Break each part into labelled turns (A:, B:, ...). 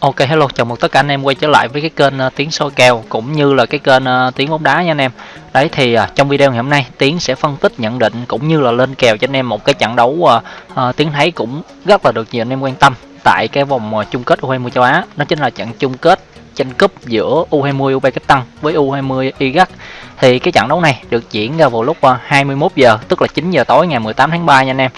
A: Ok hello, chào mừng tất cả anh em quay trở lại với cái kênh uh, tiếng soi kèo cũng như là cái kênh uh, tiếng bóng đá nha anh em. Đấy thì uh, trong video ngày hôm nay Tiến sẽ phân tích nhận định cũng như là lên kèo cho anh em một cái trận đấu uh, uh, Tiến thấy cũng rất là được nhiều anh em quan tâm tại cái vòng uh, chung kết U20 châu Á. Đó chính là trận chung kết tranh cúp giữa U20 Uzbekistan với U20 Iraq. Thì cái trận đấu này được diễn ra vào lúc uh, 21 giờ tức là 9 giờ tối ngày 18 tháng 3 nha anh em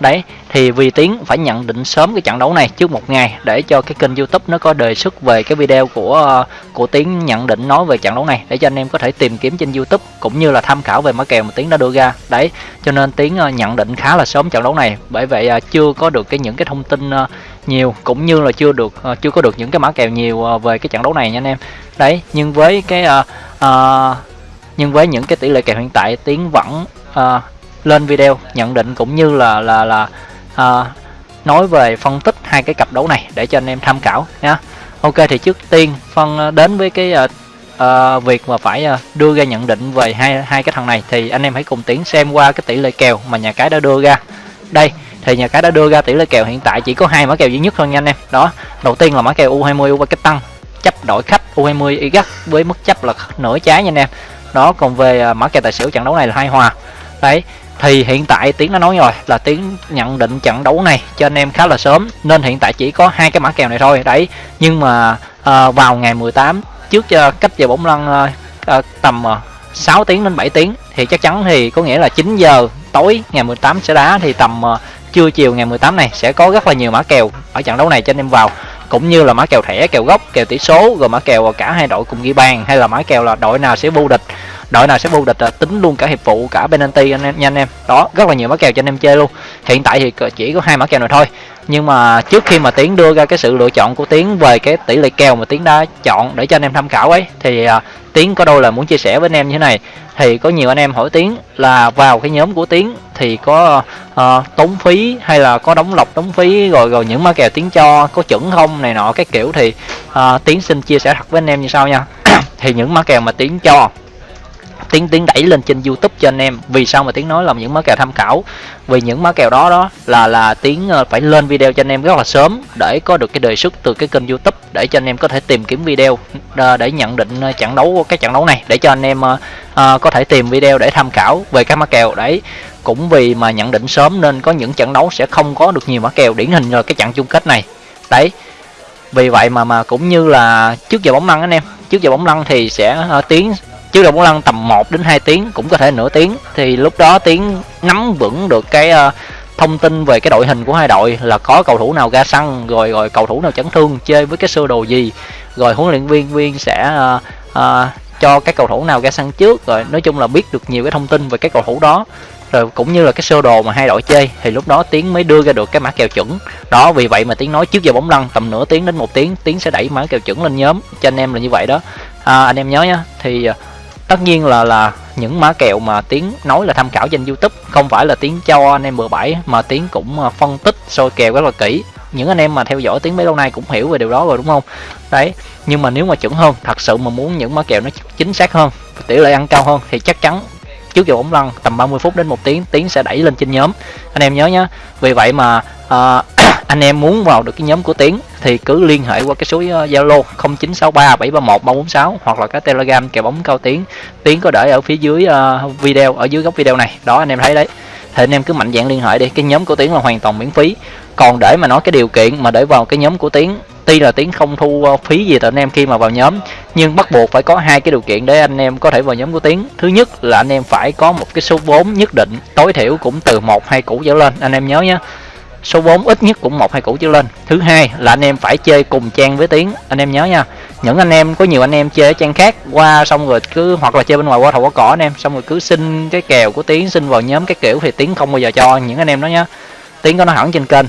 A: đấy thì vì tiến phải nhận định sớm cái trận đấu này trước một ngày để cho cái kênh youtube nó có đề xuất về cái video của của tiến nhận định nói về trận đấu này để cho anh em có thể tìm kiếm trên youtube cũng như là tham khảo về mã kèo mà tiến đã đưa ra. Đấy cho nên tiến ờ, nhận định khá là sớm trận đấu này bởi vậy ờ, chưa có được cái những cái thông tin ờ, nhiều cũng như là chưa được chưa có được những cái mã kèo nhiều về cái trận đấu này nha anh em. Đấy nhưng với cái uh, uh, nhưng với những cái tỷ lệ kèo hiện tại tiến vẫn uh, lên video nhận định cũng như là là là à, nói về phân tích hai cái cặp đấu này để cho anh em tham khảo nhé. ok thì trước tiên phân à, đến với cái uh, uh, việc mà phải uh, đưa ra nhận định về hai hai cái thằng này thì anh em hãy cùng tiến xem qua cái tỷ lệ kèo mà nhà cái đã đưa ra. Đây thì nhà cái đã đưa ra tỷ lệ kèo hiện tại chỉ có hai mã kèo duy nhất thôi nha anh em. Đó đầu tiên là mã kèo u20 u tăng chấp đổi khách u20 iraq với mức chấp là nửa trái nha anh em. Đó còn về mã kèo tài xỉu trận đấu này là hai hòa. Đấy thì hiện tại tiếng đã nói rồi là tiếng nhận định trận đấu này cho anh em khá là sớm nên hiện tại chỉ có hai cái mã kèo này thôi đấy. Nhưng mà à, vào ngày 18 trước cho cách giờ bóng lăn à, à, tầm à, 6 tiếng đến 7 tiếng thì chắc chắn thì có nghĩa là 9 giờ tối ngày 18 sẽ đá thì tầm à, trưa chiều ngày 18 này sẽ có rất là nhiều mã kèo ở trận đấu này cho anh em vào. Cũng như là mã kèo thẻ kèo gốc kèo tỷ số rồi mã kèo cả hai đội cùng ghi bàn hay là mã kèo là đội nào sẽ vô địch đội nào sẽ vô địch là tính luôn cả hiệp phụ cả penalty anh em nha anh em. Đó rất là nhiều mã kèo cho anh em chơi luôn. Hiện tại thì chỉ có hai mã kèo này thôi. Nhưng mà trước khi mà tiến đưa ra cái sự lựa chọn của tiến về cái tỷ lệ kèo mà tiến đã chọn để cho anh em tham khảo ấy thì uh, tiến có đôi là muốn chia sẻ với anh em như thế này. Thì có nhiều anh em hỏi tiến là vào cái nhóm của tiến thì có uh, tốn phí hay là có đóng lọc đóng phí rồi rồi những mã kèo tiến cho có chuẩn không này nọ cái kiểu thì uh, tiến xin chia sẻ thật với anh em như sau nha. Thì những mã kèo mà tiến cho tiến tiến đẩy lên trên youtube cho anh em. Vì sao mà tiến nói là những mã kèo tham khảo? Vì những mã kèo đó đó là là tiến ờ, phải lên video cho anh em rất là sớm để có được cái đề xuất từ cái kênh youtube để cho anh em có thể tìm kiếm video ờ, để nhận định ờ, trận đấu cái trận đấu này để cho anh em uh, có thể tìm video để tham khảo về các mã kèo đấy. Cũng vì mà nhận định sớm nên có những trận đấu sẽ không có được nhiều mã kèo điển hình là cái trận chung kết này. Đấy vì vậy mà mà cũng như là trước giờ bóng lăn anh em trước giờ bóng lăn thì sẽ uh, tiến chứ đầu bóng lăn tầm 1 đến 2 tiếng cũng có thể nửa tiếng. Thì lúc đó tiếng nắm vững được cái uh, thông tin về cái đội hình của hai đội là có cầu thủ nào ra sân rồi rồi cầu thủ nào chấn thương chơi với cái sơ đồ gì rồi huấn luyện viên viên sẽ uh, uh, cho các cầu thủ nào ra sân trước rồi nói chung là biết được nhiều cái thông tin về cái cầu thủ đó. Rồi cũng như là cái sơ đồ mà hai đội chơi thì lúc đó tiến mới đưa ra được cái mã kèo chuẩn. Đó vì vậy mà tiến nói trước giờ bóng lăn tầm nửa tiếng đến một tiếng tiến sẽ đẩy mã kèo chuẩn lên nhóm. Cho anh em là như vậy đó. À, anh em nhớ nhá thì tất nhiên là là những mã kèo mà tiến nói là tham khảo trên youtube không phải là tiến cho anh em bừa bãi mà tiến cũng ờ, phân tích soi kèo rất là kỹ. Những anh em mà theo dõi tiếng mấy lâu nay cũng hiểu về điều đó rồi đúng không? Đấy nhưng mà nếu mà chuẩn hơn thật sự mà muốn những mã kèo nó chính xác hơn tỷ lệ ăn cao hơn thì chắc chắn trước giờ bóng lăn tầm 30 phút đến một tiếng tiếng sẽ đẩy lên trên nhóm. Anh em nhớ nhá vì vậy mà uh, anh em muốn vào được cái nhóm của tiến thì cứ liên hệ qua cái số ờ, zalo uh, 0963 731 346 hoặc là cái telegram kèo bóng cao tiến. Tiến có để ở phía dưới uh, video ở dưới góc video này. Đó anh em thấy đấy. Thì anh em cứ mạnh dạng liên hệ đi. Cái nhóm của tiến là hoàn toàn miễn phí. Còn để mà nói cái điều kiện mà để vào cái nhóm của tiến tuy là tiến không thu ờ, phí gì từ anh em khi mà vào nhóm nhưng bắt buộc phải có hai cái điều kiện để anh em có thể vào nhóm của tiến. Thứ nhất là anh em phải có một cái số vốn nhất định tối thiểu cũng từ một hai củ trở lên. Anh em nhớ nhé số vốn ít nhất cũng một, hai củ trở lên. Thứ hai là anh em phải chơi cùng trang với tiến. Anh em nhớ nha, những anh em, có nhiều anh em chơi ở trang khác, qua xong rồi cứ, hoặc là chơi bên ngoài qua thầu qua cỏ anh em, xong rồi cứ xin cái kèo của tiến, xin vào nhóm cái kiểu thì tiến không bao giờ cho những anh em đó nhá. Tiến có nói hẳn trên kênh,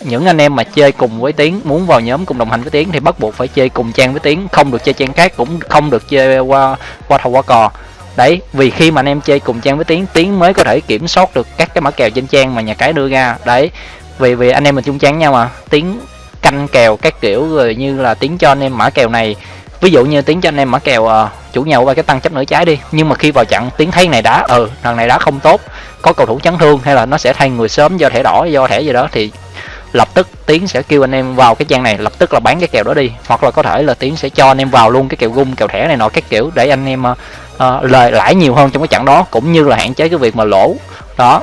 A: những anh em mà chơi cùng với tiến, muốn vào nhóm cùng đồng hành với tiến thì bắt buộc phải chơi cùng trang với tiến, không được chơi trang khác cũng không được chơi qua qua thầu qua cò. Đấy, vì khi mà anh em chơi cùng trang với tiến tiến mới có thể kiểm soát được các cái mã kèo trên trang mà nhà cái đưa ra. Đấy vì vì anh em mình chung chán nhau mà. Tiếng canh kèo các kiểu rồi như là tiếng cho anh em mã kèo này. Ví dụ như tiếng cho anh em mã kèo à, chủ nhà qua cái tăng chấp nửa trái đi. Nhưng mà khi vào trận tiếng thấy này đá ừ thằng này đá không tốt có cầu thủ chấn thương hay là nó sẽ thay người sớm do thẻ đỏ do thẻ gì đó thì lập tức tiến sẽ kêu anh em vào cái trang này lập tức là bán cái kèo đó đi. Hoặc là có thể là tiến sẽ cho anh em vào luôn cái kèo gung kèo thẻ này nọ các kiểu để anh em uh, lời lãi nhiều hơn trong cái trận đó cũng như là hạn chế cái việc mà lỗ. Đó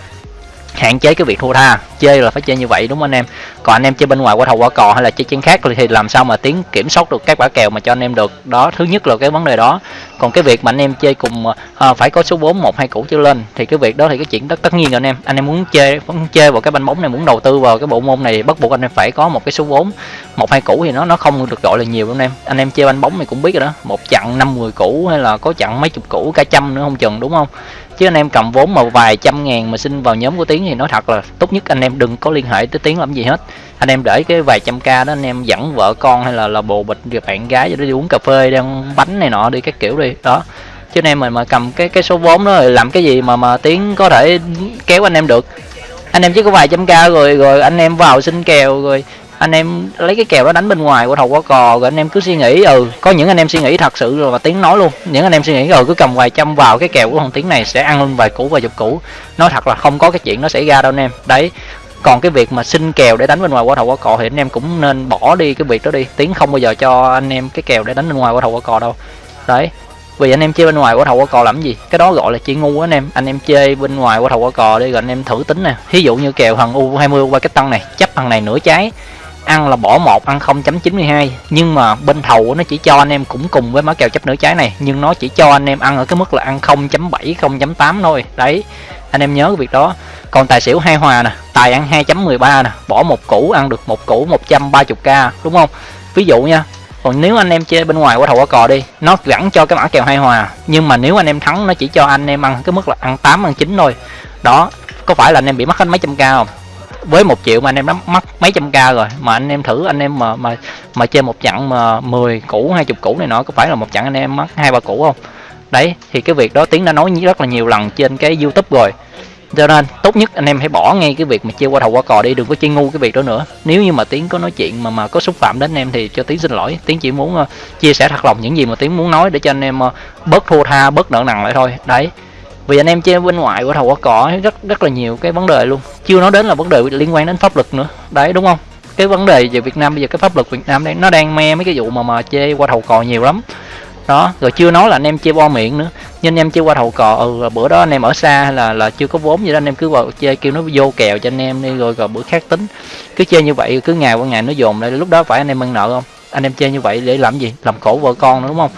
A: hạn chế cái việc thua tha. Chơi là phải chơi như vậy đúng không anh em? Còn anh em chơi bên ngoài qua thầu qua cò hay là chơi chén khác thì làm sao mà tiến kiểm soát được các quả kèo mà cho anh em được? Đó thứ nhất là cái vấn đề đó. Còn cái việc mà anh em chơi cùng à, phải có số 4 một hai củ trở lên thì cái việc đó thì cái chuyện tất tất nhiên rồi anh em. Anh em muốn chơi muốn chơi vào cái banh bóng này muốn đầu tư vào cái bộ môn này bắt buộc anh em phải có một cái số vốn một hai củ thì nó nó không được gọi là nhiều anh em. Anh em chơi banh bóng này cũng biết rồi đó một chặn năm mười củ hay là có chặn mấy chục củ cả trăm nữa không chừng đúng không? Chứ anh em cầm vốn mà vài trăm ngàn mà xin vào nhóm của tiến thì nói thật là tốt nhất anh em đừng có liên hệ tới tiến làm gì hết. Anh em để cái vài trăm k đó anh em dẫn vợ con hay là là bồ bịch rồi bạn gái cho đi uống cà phê, đi ăn bánh này nọ, đi các kiểu đi. Đó. Chứ anh em mình mà cầm cái cái số vốn đó làm cái gì mà mà tiến có thể kéo anh em được. Anh em chỉ có vài trăm k rồi rồi anh em vào xin kèo rồi anh em lấy cái kèo đó đánh bên ngoài của thầu quá cò, rồi anh em cứ suy nghĩ ừ có những anh em suy nghĩ thật sự rồi và tiếng nói luôn. Những anh em suy nghĩ rồi cứ cầm vài trăm vào cái kèo của thằng tiếng này sẽ ăn luôn vài củ và chục củ. Nói thật là không có cái chuyện nó xảy ra đâu anh em. Đấy, còn cái việc mà xin kèo để đánh bên ngoài, quả thầu quả cò thì anh em cũng nên bỏ đi cái việc đó đi. Tiếng không bao giờ cho anh em cái kèo để đánh bên ngoài, quả thầu quả cò đâu. Đấy, vì anh em chơi bên ngoài, quả thầu quả cò làm gì? Cái đó gọi là chơi ngu anh em. Anh em chơi bên ngoài, quả thầu quả cò đi, rồi anh em thử tính nè. Ví dụ như kèo thằng u 20 qua cái tăng này, chấp thằng này nửa trái ăn là bỏ một, ăn 0.92 nhưng mà bên thầu nó chỉ cho anh em cũng cùng với mã kèo chấp nửa trái này. Nhưng nó chỉ cho anh em ăn ở cái mức là ăn 0.7 0.8 thôi. Đấy, anh em nhớ cái việc đó. Còn tài xỉu hai hòa nè, tài ăn 2.13 nè, bỏ một củ, ăn được một củ 130k đúng không? Ví dụ nha, còn nếu anh em chơi bên ngoài qua thầu qua cò đi, nó gắn cho cái mã kèo hai hòa. Nhưng mà nếu anh em thắng, nó chỉ cho anh em ăn cái mức là ăn 8 ăn 9 thôi. Đó, có phải là anh em bị mất hết mấy trăm k không? Với một triệu mà anh em đã mất mấy trăm k rồi. Mà anh em thử anh em mà mà mà chơi một chặng mà 10 củ hai chục củ này nọ có phải là một chặng anh em mất hai ba củ không? Đấy thì cái việc đó tiến đã nói rất là nhiều lần trên cái youtube rồi. Cho nên tốt nhất anh em hãy bỏ ngay cái việc mà chơi qua thầu qua cò đi đừng có chơi ngu cái việc đó nữa. Nếu như mà tiến có nói chuyện mà mà có xúc phạm đến anh em thì cho tiến xin lỗi. Tiến chỉ muốn uh, chia sẻ thật lòng những gì mà tiến muốn nói để cho anh em uh, bớt thua tha bớt nợ nần lại thôi. Đấy vì anh em chơi bên ngoài của thầu quả cỏ rất rất là nhiều cái vấn đề luôn. Chưa nói đến là vấn đề liên quan đến pháp luật nữa. Đấy, đúng không? Cái vấn đề về Việt Nam, bây giờ cái pháp luật Việt Nam đây nó đang me mấy cái vụ mà mà chơi qua thầu cò nhiều lắm. Đó, rồi chưa nói là anh em chơi bo miệng nữa. Nhưng anh em chơi qua thầu cò ừ bữa đó anh em ở xa hay là là chưa có vốn gì đó, anh em cứ vào chơi kêu nó vô kèo cho anh em đi, rồi rồi bữa khác tính. Cứ chơi như vậy, cứ ngày qua ngày nó dồn lại, lúc đó phải anh em ăn nợ không? Anh em chơi như vậy để làm gì? Làm khổ vợ con nữa, đúng không?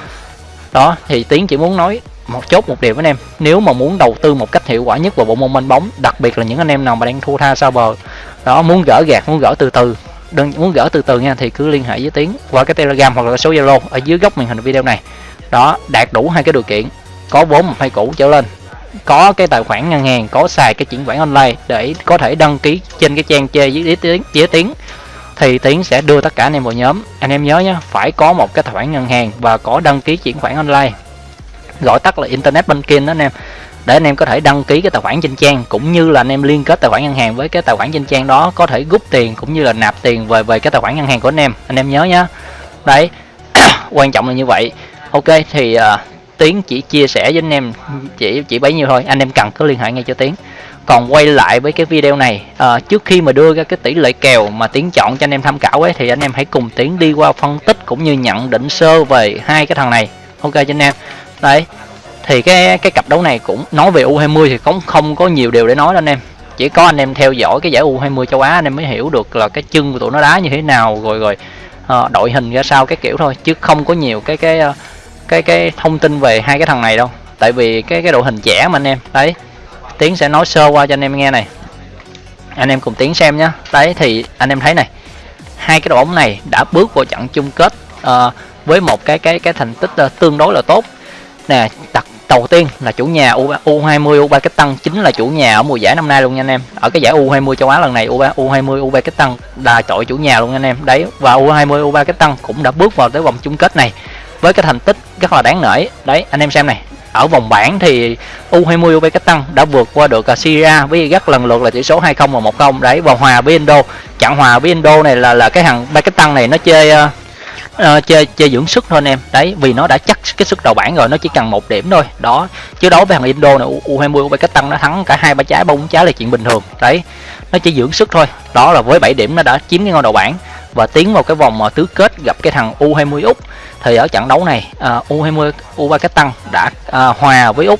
A: Đó, thì tiến chỉ muốn nói một chốt, một điều với anh em. Nếu mà muốn đầu tư một cách hiệu quả nhất vào bộ môn bên bóng, đặc biệt là những anh em nào mà đang thua tha sao bờ, đó, muốn gỡ gạt muốn gỡ từ từ đừng muốn gỡ từ từ nha, thì cứ liên hệ với tiến qua cái telegram hoặc là số zalo ở dưới góc màn hình video này. Đó, đạt đủ hai cái điều kiện, có vốn một hai cũ trở lên, có cái tài khoản ngân hàng, có xài cái chuyển khoản online để có thể đăng ký trên cái trang chơi với tiếng với tiếng thì tiến sẽ đưa tất cả anh em vào nhóm. Anh em nhớ nhé phải có một cái tài khoản ngân hàng và có đăng ký chuyển khoản online gọi tắt là internet banking đó anh em. Để anh em có thể đăng ký cái tài khoản trên trang cũng như là anh em liên kết tài khoản ngân hàng với cái tài khoản trên trang đó có thể rút tiền cũng như là nạp tiền về về cái tài khoản ngân hàng của anh em. Anh em nhớ nhá. Đấy quan trọng là như vậy. Ok thì uh, tiến chỉ chia sẻ với anh em chỉ chỉ bấy nhiêu thôi. Anh em cần cứ liên hệ ngay cho tiến. Còn quay lại với cái video này à, trước khi mà đưa ra cái tỷ lệ kèo mà tiến chọn cho anh em tham khảo ấy thì anh em hãy cùng tiến đi qua phân tích cũng như nhận định sơ về hai cái thằng này. Ok cho anh em. Đấy thì cái cái cặp đấu này cũng nói về U20 thì cũng không có nhiều điều để nói anh em. Chỉ có anh em theo dõi cái giải U20 châu Á anh em mới hiểu được là cái chân của tụi nó đá như thế nào rồi rồi uh, đội hình ra sao cái kiểu thôi chứ không có nhiều cái cái ờ, cái cái thông tin về hai cái thằng này đâu. Tại vì cái cái đội hình trẻ mà anh em. Đấy tiến sẽ nói sơ qua cho anh em nghe này. Anh em cùng tiến xem nhé đấy thì anh em thấy này hai cái đội bóng này đã bước vào trận chung kết uh, với một cái cái cái thành tích uh, tương đối là tốt. Nè đặt đầu tiên là chủ nhà U, U20 U3 cái tăng chính là chủ nhà ở mùa giải năm nay luôn nha anh em. Ở cái giải U20 châu Á lần này U U20 U3 cái tăng là đội chủ nhà luôn anh em. Đấy và U20 U3 cái tăng cũng đã bước vào tới vòng chung kết này với cái thành tích rất là đáng nể. Đấy anh em xem này ở vòng bảng thì U20 Uzbekistan tăng đã vượt qua được à, Syria với rất lần lượt là tỷ số 2-0 và 1-0 đấy và hòa với Indo. Chặn hòa với Indo này là là cái thằng ba cái tăng này nó chơi uh, à, uh, chơi chơi dưỡng sức thôi anh em. Đấy vì nó đã chắc cái sức đầu bảng rồi nó chỉ cần một điểm thôi. Đó chứ đấu với thằng Indo này U20 UB cái tăng nó thắng cả hai ba trái bốn trái là chuyện bình thường. Đấy nó chỉ dưỡng sức thôi. Đó là với 7 điểm nó đã chiếm cái ngôi đầu bảng. Và tiến vào cái vòng tứ kết gặp cái thằng U20 Úc. Thì ở trận đấu này uh, U20 U3 cái Tăng đã uh, hòa với Úc.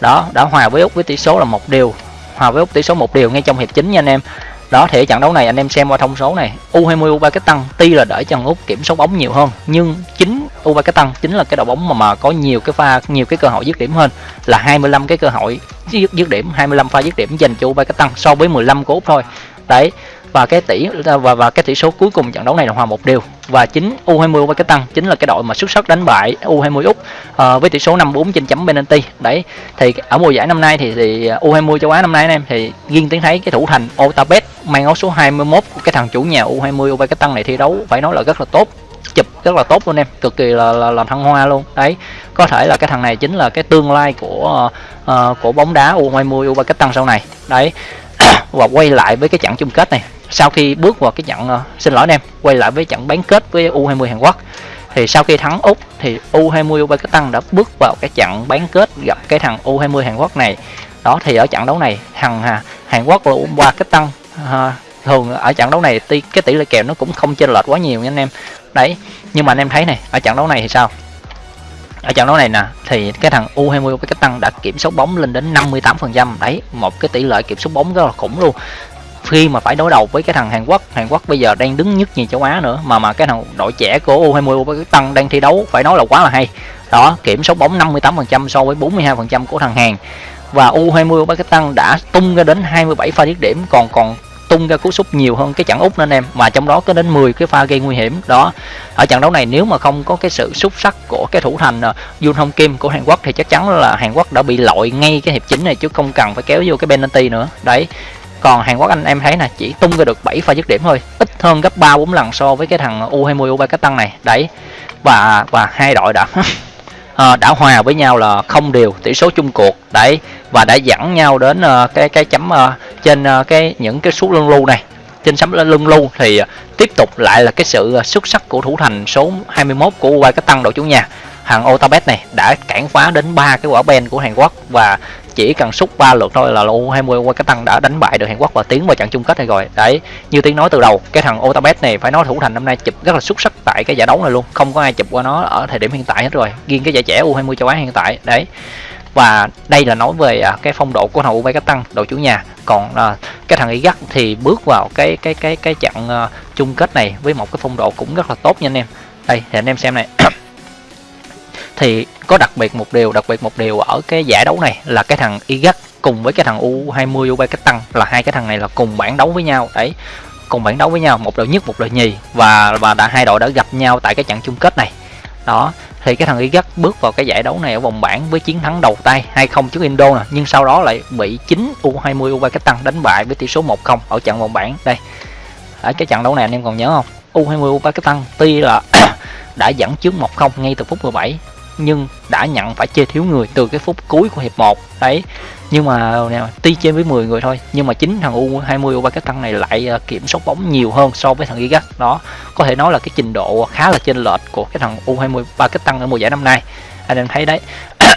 A: Đó đã hòa với Úc với tỷ số là một điều. Hòa với Úc tỷ số một điều ngay trong hiệp chính nha anh em đó thì trận đấu này anh em xem qua thông số này U20 U ba cái tăng tuy là đỡ chân Úc kiểm soát bóng nhiều hơn nhưng chính U ba cái tăng chính là cái đội bóng mà mà có nhiều cái pha nhiều cái cơ hội dứt điểm hơn là 25 cái cơ hội dứt, dứt điểm 25 pha dứt điểm dành cho U ba cái tăng so với 15 của Úc thôi. Đấy và cái tỷ và và cái tỷ số cuối cùng trận đấu này là hòa một điều và chính U20 U3 cái tăng chính là cái đội mà xuất sắc đánh bại U20 Úc uh, với tỷ số 5-4 trên chấm penalty. Đấy thì ở mùa giải năm nay thì, thì U20 châu Á năm nay anh em thì riêng tiếng thấy cái thủ thành Otabet mang áo số 21 của cái thằng chủ nhà U20 U3 cái tăng này thi đấu phải nói là rất là tốt. Chụp rất là tốt luôn em cực kỳ là là, là thăng hoa luôn. Đấy có thể là cái thằng này chính là cái tương lai của uh, của bóng đá U20 U3 cái tăng sau này. Đấy và quay lại với cái trận chung kết này. Sau khi bước vào cái trận uh, xin lỗi anh em quay lại với trận bán kết với U20 Hàn Quốc thì sau khi thắng Úc thì U20 Uzbekistan đã bước vào cái trận bán kết gặp cái thằng U20 Hàn Quốc này. Đó thì ở trận đấu này thằng à, Hàn Quốc và Uzbekistan à, thường ở trận đấu này cái tỷ lệ kèo nó cũng không chênh lệch quá nhiều nha anh em. Đấy nhưng mà anh em thấy này ở trận đấu này thì sao? Ở trận đấu này nè thì cái thằng U20 của cái tăng đã kiểm soát bóng lên đến 58% đấy một cái tỷ lệ kiểm soát bóng rất là khủng luôn. Khi mà phải đối đầu với cái thằng Hàn Quốc Hàn Quốc bây giờ đang đứng nhất nhì châu Á nữa mà mà cái thằng đội trẻ của U20 của cái tăng đang thi đấu phải nói là quá là hay. Đó kiểm soát bóng 58% so với 42% của thằng Hàn. Và U20 Uzbekistan đã tung ra đến 27 pha dứt điểm còn còn tung ra cú sút nhiều hơn cái trận úc nên em. Mà trong đó có đến 10 cái pha gây nguy hiểm. Đó, ở trận đấu này nếu mà không có cái sự xuất sắc của cái thủ thành ờ, Jun Yun Hong Kim của Hàn Quốc thì chắc chắn là Hàn Quốc đã bị lội ngay cái hiệp chính này chứ không cần phải kéo vô cái penalty nữa. Đấy, còn Hàn Quốc anh em thấy nè, chỉ tung ra được 7 pha dứt điểm thôi. Ít hơn gấp 3 4 lần so với cái thằng U20 U3 tăng này. Đấy, và và hai đội đã à, đã hòa với nhau là không đều tỷ số chung cuộc đấy và đã dẫn nhau đến à, cái cái chấm à, trên à, cái những cái số lưng lưu này. Trên sấm lưng lưu thì tiếp tục lại là cái sự xuất sắc của thủ thành số 21 của U3 tăng đội chủ nhà. Hàng Otabet này đã cản phá đến ba cái quả ben của Hàn Quốc và chỉ cần xúc ba lượt thôi là U20 qua cái tăng đã đánh bại được Hàn Quốc và tiến vào trận chung kết này rồi. Đấy như tiếng nói từ đầu cái thằng Otabet này phải nói thủ thành năm nay chụp rất là xuất sắc tại cái giải đấu này luôn. Không có ai chụp qua nó ở thời điểm hiện tại hết rồi. Riêng cái giải trẻ U20 châu Á hiện tại đấy. Và đây là nói về à, cái phong độ của thằng U23 tăng đội chủ nhà. Còn à, cái thằng Iraq thì bước vào cái cái cái cái trận à, chung kết này với một cái phong độ cũng rất là tốt nha anh em. Đây thì anh em xem này. thì có đặc biệt một điều, đặc biệt một điều ở cái giải đấu này là cái thằng Iraq cùng với cái thằng U20 Uzbekistan là hai cái thằng này là cùng bảng đấu với nhau. Đấy, cùng bảng đấu với nhau, một đội nhất, một đội nhì và và đã hai đội đã gặp nhau tại cái trận chung kết này. Đó, thì cái thằng Iraq bước vào cái giải đấu này ở vòng bảng với chiến thắng đầu tay 2-0 trước Indo nè, nhưng sau đó lại bị chính U20 Uzbekistan đánh bại với tỷ số 1-0 ở trận vòng bảng. Đây, ở cái trận đấu này anh em còn nhớ không? U20 Uzbekistan tuy là đã dẫn trước 1-0 ngay từ phút 17 nhưng đã nhận phải chơi thiếu người từ cái phút cuối của hiệp 1 đấy. Nhưng mà tuy chơi với 10 người thôi nhưng mà chính thằng U20 U23 cái tăng này lại ờ, kiểm soát bóng nhiều hơn so với thằng Gigas đó có thể nói là cái trình độ khá là chênh lệch của cái thằng U20 ba cái tăng ở mùa giải năm nay. Anh em thấy đấy.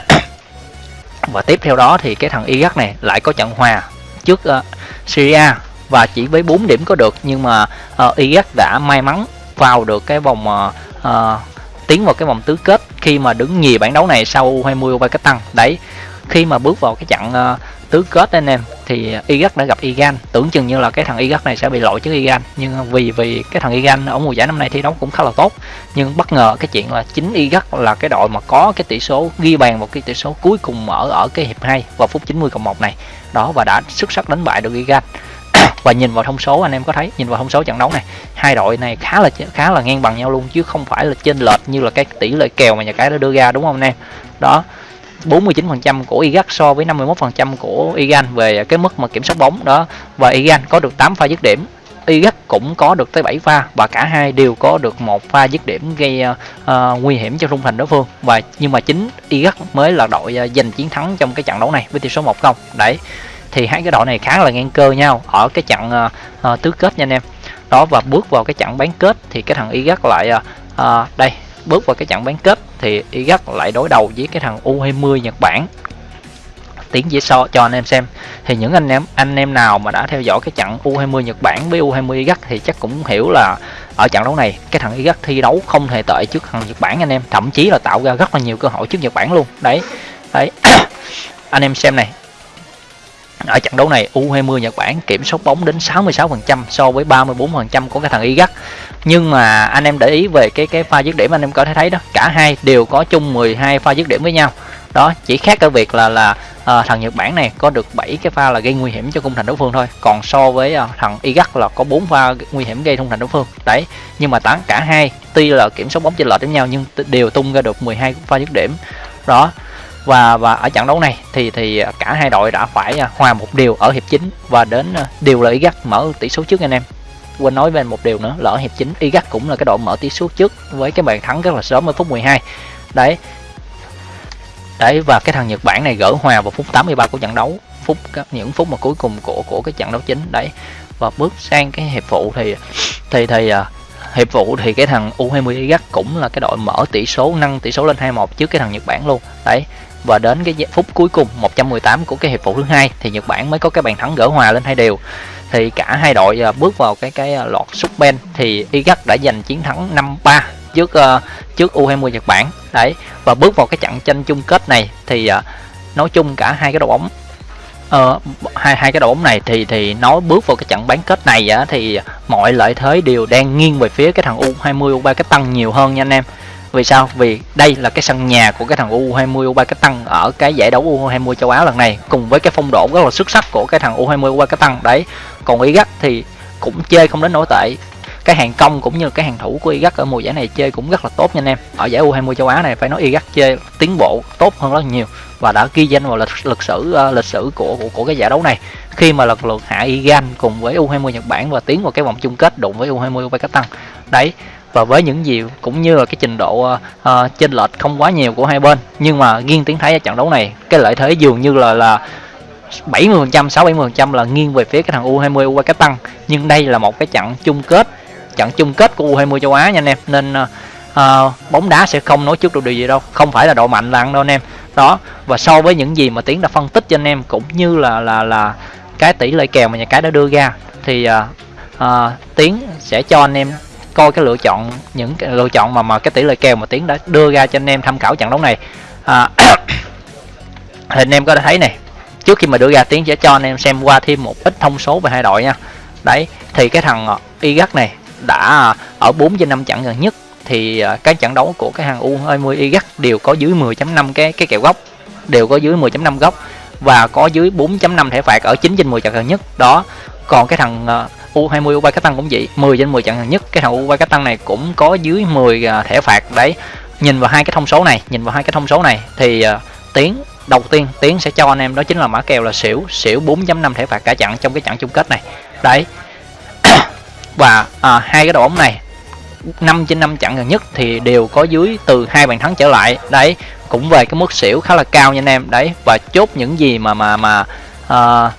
A: Và tiếp theo đó thì cái thằng Iraq này lại có trận hòa trước uh, Syria và chỉ với 4 điểm có được nhưng mà ờ, uh, Iraq đã may mắn vào được cái vòng uh, uh, tiến vào cái vòng tứ kết khi mà đứng nhì bảng đấu này sau U20 U3 cách tăng. Đấy khi mà bước vào cái trận uh, ờ, tứ kết anh em thì Iraq đã gặp Iran. Tưởng chừng như là cái thằng Iraq này sẽ bị lội trước Iran nhưng vì vì cái thằng Iran ở mùa giải năm nay thi đấu cũng khá là tốt. Nhưng bất ngờ cái chuyện là chính Iraq là cái đội mà có cái tỷ số ghi bàn một cái tỷ số cuối cùng ở ở cái hiệp 2 vào phút 90 cộng 1 này. Đó và đã xuất sắc đánh bại được Iran và nhìn vào thông số anh em có thấy nhìn vào thông số trận đấu này hai đội này khá là khá là ngang bằng nhau luôn chứ không phải là chênh lệch như là cái tỷ lệ kèo mà nhà cái đã đưa ra đúng không anh em? Đó 49% của Iraq so với 51% của Iran về cái mức mà kiểm soát bóng đó. Và Iran có được 8 pha dứt điểm Iraq cũng có được tới 7 pha và cả hai đều có được một pha dứt điểm gây uh, nguy hiểm cho Trung thành đối phương. Và nhưng mà chính Iraq mới là đội uh, giành chiến thắng trong cái trận đấu này với tỷ số 1-0 đấy thì hai cái đội này khá là ngang cơ nhau ở cái trận uh, uh, tứ kết nha anh em. Đó và bước vào cái trận bán kết thì cái thằng Iraq lại uh, đây bước vào cái trận bán kết thì Iraq lại đối đầu với cái thằng U20 Nhật Bản. Tiếng dễ so cho anh em xem. Thì những anh em anh em nào mà đã theo dõi cái trận U20 Nhật Bản với U20 Iraq thì chắc cũng hiểu là ở trận đấu này cái thằng Iraq thi đấu không hề tệ trước thằng Nhật Bản anh em. Thậm chí là tạo ra rất là nhiều cơ hội trước Nhật Bản luôn. Đấy đấy. Anh em xem này ở trận đấu này U20 Nhật Bản kiểm soát bóng đến 66% so với 34% của cái thằng Iraq nhưng mà anh em để ý về cái cái pha dứt điểm anh em có thể thấy đó cả hai đều có chung 12 pha dứt điểm với nhau. Đó chỉ khác ở việc là là à, thằng Nhật Bản này có được 7 cái pha là gây nguy hiểm cho khung thành đối phương thôi. Còn so với à, thằng Iraq là có 4 pha nguy hiểm gây khung thành đối phương. Đấy nhưng mà tán cả hai tuy là kiểm soát bóng chênh lệch với nhau nhưng đều tung ra được 12 pha dứt điểm. Đó và và ở trận đấu này thì thì cả hai đội đã phải à, hòa một điều ở hiệp chính và đến à, điều là gắt mở tỷ số trước anh em. Quên nói về một điều nữa lỡ hiệp chính Iraq cũng là cái đội mở tỷ số trước với cái bàn thắng rất là sớm ở phút 12 đấy. Đấy, và cái thằng Nhật Bản này gỡ hòa vào phút 83 của trận đấu, phút những phút mà cuối cùng của của cái trận đấu chính. Đấy. Và bước sang cái hiệp phụ thì thì thì à, hiệp phụ thì cái thằng U20 Iraq cũng là cái đội mở tỷ số, nâng tỷ số lên 2-1 trước cái thằng Nhật Bản luôn. Đấy và đến cái phút cuối cùng 118 của cái hiệp phụ thứ hai thì Nhật Bản mới có cái bàn thắng gỡ hòa lên hai đều. Thì cả hai đội à, bước vào cái cái à, loạt lọt sút ben thì Iraq đã giành chiến thắng 5-3 trước uh, trước U20 Nhật Bản. Đấy và bước vào cái trận tranh chung kết này thì uh, nói chung cả hai cái đội bóng uh, hai hai cái đội bóng này thì thì nói bước vào cái trận bán kết này á, thì mọi lợi thế đều đang nghiêng về phía cái thằng U20 U3 cái tăng nhiều hơn nha anh em vì sao? Vì đây là cái sân nhà của cái thằng U20 U23 cái tăng ở cái giải đấu U20 châu Á lần này cùng với cái phong độ rất là xuất sắc của cái thằng U20 U23 cái tăng. Đấy còn Iraq thì cũng chơi không đến nổi tệ. Cái hàng công cũng như cái hàng thủ của Iraq ở mùa giải này chơi cũng rất là tốt nha anh em. Ở giải U20 châu Á này phải nói Iraq chơi tiến bộ tốt hơn rất nhiều và đã ghi danh vào lịch, lịch sử uh, lịch sử của, của của cái giải đấu này. Khi mà lần lượt hạ Iran cùng với U20 Nhật Bản và tiến vào cái vòng chung kết đụng với U20 Uzbekistan đấy và với những gì cũng như là cái trình độ uh, chênh lệch không quá nhiều của hai bên. Nhưng mà nghiêng tiếng thấy ở trận đấu này cái lợi thế dường như là là 70% 6 70% là nghiêng về phía cái thằng U20 tăng. Nhưng đây là một cái trận chung kết trận chung kết của U20 châu Á nha anh em. Nên uh, bóng đá sẽ không nói trước được điều gì đâu. Không phải là độ mạnh là ăn đâu anh em. Đó và so với những gì mà tiến đã phân tích cho anh em cũng như là là là cái tỷ lệ kèo mà nhà cái đã đưa ra thì uh, uh, tiến sẽ cho anh em coi cái lựa chọn những cái lựa chọn mà mà cái tỷ lệ kèo mà tiến đã đưa ra cho anh em tham khảo trận đấu này. À, thì anh em có thể thấy này trước khi mà đưa ra tiến sẽ cho anh em xem qua thêm một ít thông số về hai đội nha. Đấy thì cái thằng ờ, Iraq này đã ở 4 trên 5 trận gần nhất thì ờ, các trận đấu của cái hàng U20 Iraq đều có dưới 10.5 cái cái kèo góc đều có dưới 10.5 góc và có dưới 4.5 thẻ phạt ở 9 trên 10 trận gần nhất. Đó còn cái thằng ờ, U20 U3 cái tăng cũng vậy. 10 trên 10 trận gần nhất cái thằng U3 cái tăng này cũng có dưới 10 à, thẻ phạt đấy. Nhìn vào hai cái thông số này nhìn vào hai cái thông số này thì uh, tiến đầu tiên tiến sẽ cho anh em đó chính là mã kèo là xỉu xỉu 4.5 thẻ phạt cả trận trong cái trận chung kết này. Đấy. Và à, hai cái đội bóng này 5 trên 5 trận gần nhất thì đều có dưới từ hai bàn thắng trở lại. Đấy cũng về cái mức xỉu khá là cao nha anh em. Đấy và chốt những gì mà mà mà uh,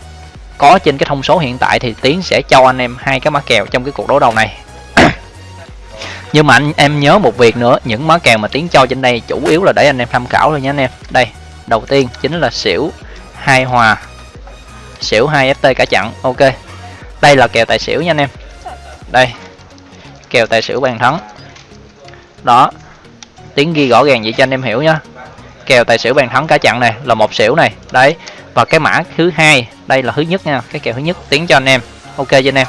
A: có trên cái thông số hiện tại thì tiến sẽ cho anh em hai cái mã kèo trong cái cuộc đấu đầu này. Nhưng mà anh em nhớ một việc nữa, những mã kèo mà tiến cho trên đây chủ yếu là để anh em tham khảo thôi nha anh em. Đây, đầu tiên chính là xỉu hai hòa, xỉu hai ft cả chặn, ok. Đây là kèo tài xỉu nha anh em. Đây, kèo tài xỉu bàn thắng. Đó tiếng ghi rõ ràng vậy cho anh em hiểu nhá. Kèo tài xỉu bàn thắng cả chặn này là một xỉu này. Đấy và cái mã thứ hai, đây là thứ nhất nha, cái kèo thứ nhất tiến cho anh em. Ok cho anh em?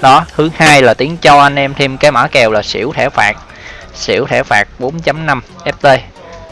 A: Đó, thứ hai là tiến cho anh em thêm cái mã kèo là xỉu thẻ phạt. Xỉu thẻ phạt 4.5 ft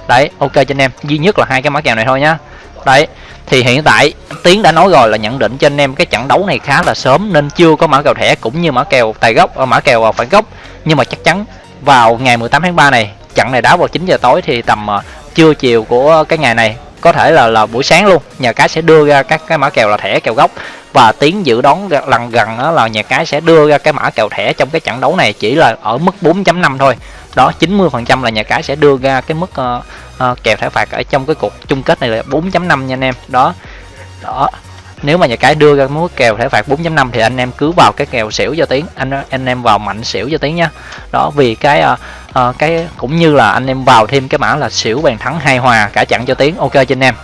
A: đấy, ok cho anh em. Duy nhất là hai cái mã kèo này thôi nhá. Đấy, thì hiện tại tiến đã nói rồi là nhận định cho anh em cái trận đấu này khá là sớm nên chưa có mã kèo thẻ cũng như mã kèo tài gốc ờ, mã kèo ờ, phản gốc. Nhưng mà chắc chắn vào ngày 18 tháng 3 này, trận này đá vào 9 giờ tối thì tầm ờ, trưa chiều của cái ngày này có thể là là buổi sáng luôn. Nhà cái sẽ đưa ra các cái mã kèo là thẻ kèo gốc. Và tiến dự đoán lần gần đó là nhà cái sẽ đưa ra cái mã kèo thẻ trong cái trận đấu này chỉ là ở mức 4.5 thôi. Đó 90 phần trăm là nhà cái sẽ đưa ra cái mức uh, uh, kèo thẻ phạt ở trong cái cuộc chung kết này là 4.5 nha anh em. Đó. Đó. Nếu mà nhà cái đưa ra mức kèo thẻ phạt 4.5 thì anh em cứ vào cái kèo xỉu cho tiến anh anh em vào mạnh xỉu cho tiến nhá. Đó vì cái uh, à, cái cũng như là anh em vào thêm cái mã là xỉu bàn thắng hai hòa cả chặn cho tiếng. Ok cho anh em.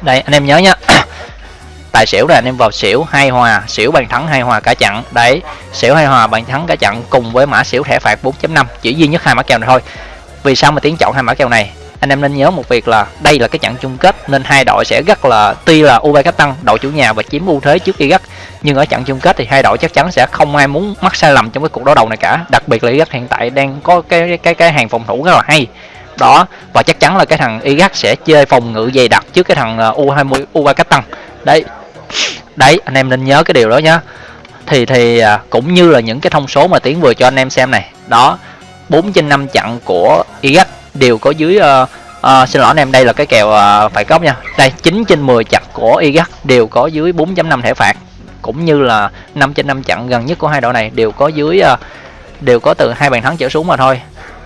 A: Đây anh em nhớ nhá. Tài xỉu là anh em vào xỉu hai hòa xỉu bàn thắng hai hòa cả chặn. Đấy xỉu hai hòa bàn thắng cả chặn cùng với mã xỉu thẻ phạt 4.5 chỉ duy nhất hai mã kèo này thôi. Vì sao mà tiến chọn hai mã kèo này? Anh em nên nhớ một việc là đây là cái trận chung kết nên hai đội sẽ rất là, tuy là U23 cách tăng, đội chủ nhà và chiếm ưu thế trước Iraq, nhưng ở trận chung kết thì hai đội chắc chắn sẽ không ai muốn mắc sai lầm trong cái cuộc đối đầu này cả. Đặc biệt là Iraq hiện tại đang có cái cái cái hàng phòng thủ rất là hay. Đó, và chắc chắn là cái thằng Iraq sẽ chơi phòng ngự dày đặc trước cái thằng U20 U23 cách tăng. Đấy. Đấy, anh em nên nhớ cái điều đó nhá. Thì thì à, cũng như là những cái thông số mà tiến vừa cho anh em xem này. Đó 4 trên 5 trận của Iraq đều có dưới uh, uh, xin lỗi anh em đây là cái kèo ờ, uh, phải góc nha. Đây 9 trên 10 chặt của Iraq đều có dưới 4.5 thẻ phạt. Cũng như là 5 trên 5 chặn gần nhất của hai đội này đều có dưới uh, đều có từ hai bàn thắng trở xuống mà thôi.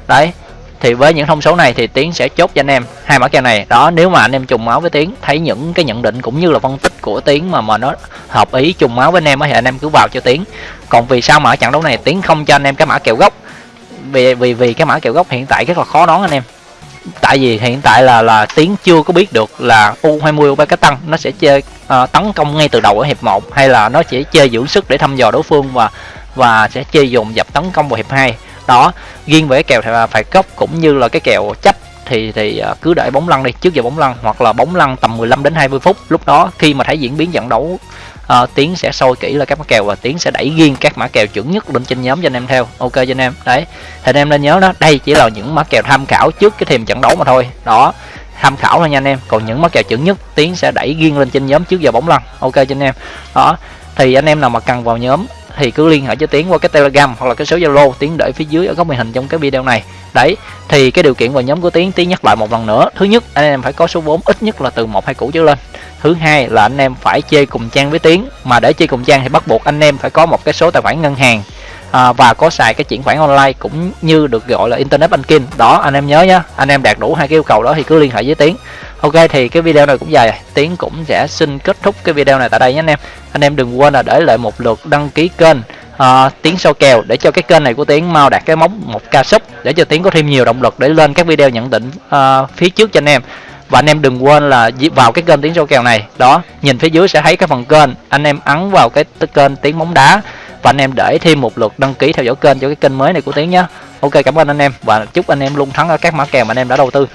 A: Đấy thì với những thông số này thì tiến sẽ chốt cho anh em hai mã kèo này. Đó nếu mà anh em trùng máu với tiến thấy những cái nhận định cũng như là phân tích của tiến mà mà nó hợp ý trùng máu với anh em thì anh em cứ vào cho tiến. Còn vì sao mà ở trận đấu này tiến không cho anh em cái mã kèo gốc? Vì vì vì cái mã kèo gốc hiện tại rất là khó đoán anh em. Tại vì hiện tại là là tiến chưa có biết được là U20 U3 cái tăng nó sẽ chơi uh, ờ, tấn công ngay từ đầu ở hiệp 1 hay là nó chỉ chơi dưỡng sức để thăm dò đối phương và và sẽ chơi dùng dập tấn công vào hiệp 2 đó riêng về cái kèo phải cốc cũng như là cái kèo chấp thì thì ờ, cứ để bóng lăn đi trước giờ bóng lăn hoặc là bóng lăn tầm 15 đến 20 phút. Lúc đó khi mà thấy diễn biến trận đấu uh, tiến sẽ sôi kỹ là các mã kèo và tiến sẽ đẩy riêng các mã kèo chuẩn nhất lên trên nhóm cho anh em theo. Ok cho anh em. Đấy. Thì anh em nên nhớ đó đây chỉ là những mã kèo tham khảo trước cái thềm trận đấu mà thôi. Đó. Tham khảo thôi nha anh em. Còn những mã kèo chuẩn nhất tiến sẽ đẩy riêng lên trên nhóm trước giờ bóng lăn. Ok cho anh em. Đó. Thì anh em nào mà cần vào nhóm thì cứ liên hệ cho tiến qua cái telegram hoặc là cái số zalo tiến để phía dưới ở góc màn hình trong cái video này. Đấy, thì cái điều kiện vào nhóm của tiến tiến nhắc lại một lần nữa. Thứ nhất, anh em phải có số vốn ít nhất là từ một hai củ trở lên. Thứ hai là anh em phải chơi cùng trang với tiến. Mà để chơi cùng trang thì bắt buộc anh em phải có một cái số tài khoản ngân hàng à, và có xài cái chuyển khoản online cũng như được gọi là internet banking. Đó anh em nhớ nhá anh em đạt đủ hai cái yêu cầu đó thì cứ liên hệ với tiến. Ok thì cái video này cũng dài tiến cũng sẽ xin kết thúc cái video này tại đây nhé anh em. Anh em đừng quên là để lại một lượt đăng ký kênh uh, tiến sâu kèo để cho cái kênh này của tiến mau đạt cái mốc một ca sub để cho tiến có thêm nhiều động lực để lên các video nhận định uh, phía trước cho anh em. Và anh em đừng quên là vào cái kênh tiến sâu kèo này. Đó nhìn phía dưới sẽ thấy cái phần kênh anh em ấn vào cái kênh tiến bóng đá và anh em để thêm một lượt đăng ký theo dõi kênh cho cái kênh mới này của tiến nhé ok, cảm ơn anh em và chúc anh em luôn thắng ở các mã kèo mà anh em đã đầu tư.